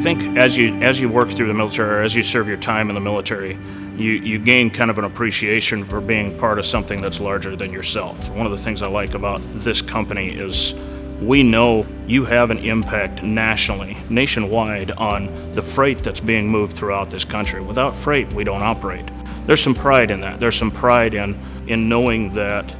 think as you as you work through the military or as you serve your time in the military, you, you gain kind of an appreciation for being part of something that's larger than yourself. One of the things I like about this company is we know you have an impact nationally, nationwide, on the freight that's being moved throughout this country. Without freight, we don't operate. There's some pride in that. There's some pride in, in knowing that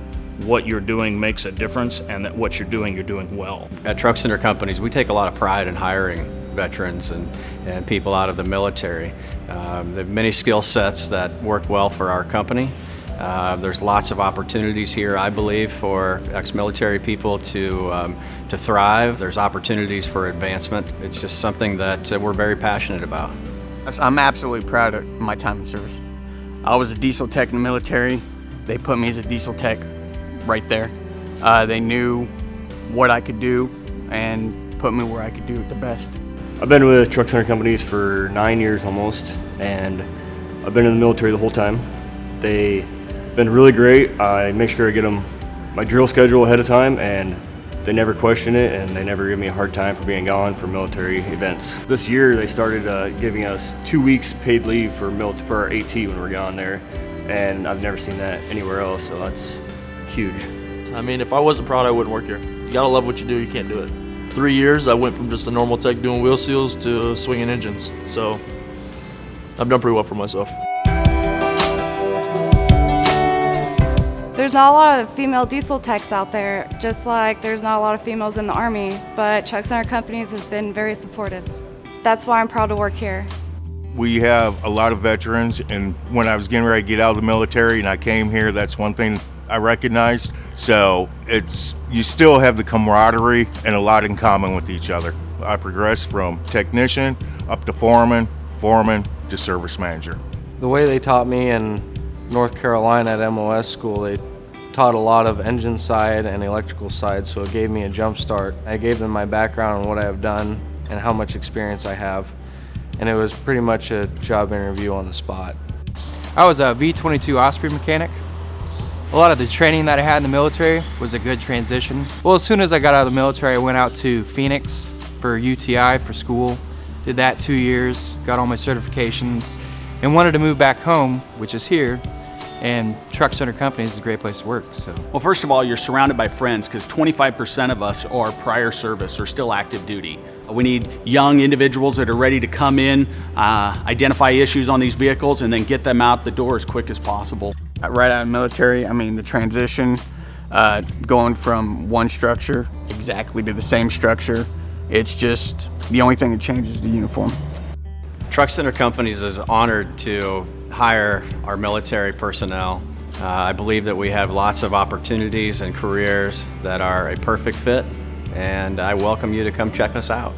what you're doing makes a difference and that what you're doing, you're doing well. At Truck Center Companies, we take a lot of pride in hiring veterans and, and people out of the military. Um, they have many skill sets that work well for our company. Uh, there's lots of opportunities here, I believe, for ex-military people to, um, to thrive. There's opportunities for advancement. It's just something that uh, we're very passionate about. I'm absolutely proud of my time in service. I was a diesel tech in the military. They put me as a diesel tech right there. Uh, they knew what I could do and put me where I could do it the best. I've been with Truck Center Companies for nine years almost, and I've been in the military the whole time. They've been really great. I make sure I get them my drill schedule ahead of time and they never question it and they never give me a hard time for being gone for military events. This year they started uh, giving us two weeks paid leave for, for our AT when we're gone there and I've never seen that anywhere else so that's huge. I mean if I wasn't proud I wouldn't work here. You gotta love what you do, you can't do it. Three years I went from just a normal tech doing wheel seals to swinging engines so I've done pretty well for myself. There's not a lot of female diesel techs out there, just like there's not a lot of females in the Army, but Truck Center Companies has been very supportive. That's why I'm proud to work here. We have a lot of veterans, and when I was getting ready to get out of the military and I came here, that's one thing I recognized. So it's you still have the camaraderie and a lot in common with each other. I progressed from technician up to foreman, foreman to service manager. The way they taught me in North Carolina at MOS school, they taught a lot of engine side and electrical side, so it gave me a jump start. I gave them my background on what I have done and how much experience I have, and it was pretty much a job interview on the spot. I was a V-22 Osprey mechanic. A lot of the training that I had in the military was a good transition. Well, as soon as I got out of the military, I went out to Phoenix for UTI for school. Did that two years, got all my certifications, and wanted to move back home, which is here, and Truck Center Companies is a great place to work. So, Well, first of all, you're surrounded by friends because 25% of us are prior service or still active duty. We need young individuals that are ready to come in, uh, identify issues on these vehicles, and then get them out the door as quick as possible. Right out of military, I mean, the transition, uh, going from one structure exactly to the same structure, it's just the only thing that changes the uniform. Truck Center Companies is honored to hire our military personnel. Uh, I believe that we have lots of opportunities and careers that are a perfect fit, and I welcome you to come check us out.